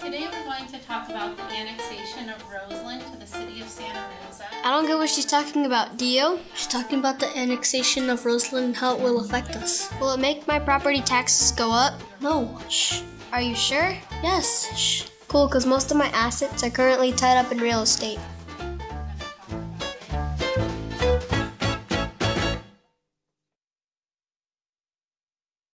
Today we're going to talk about the annexation of Roseland to the city of Santa Rosa. I don't get what she's talking about. Dio. She's talking about the annexation of Roseland and how it will affect us. Will it make my property taxes go up? No. Shh. Are you sure? Yes. Shh. Cool, because most of my assets are currently tied up in real estate.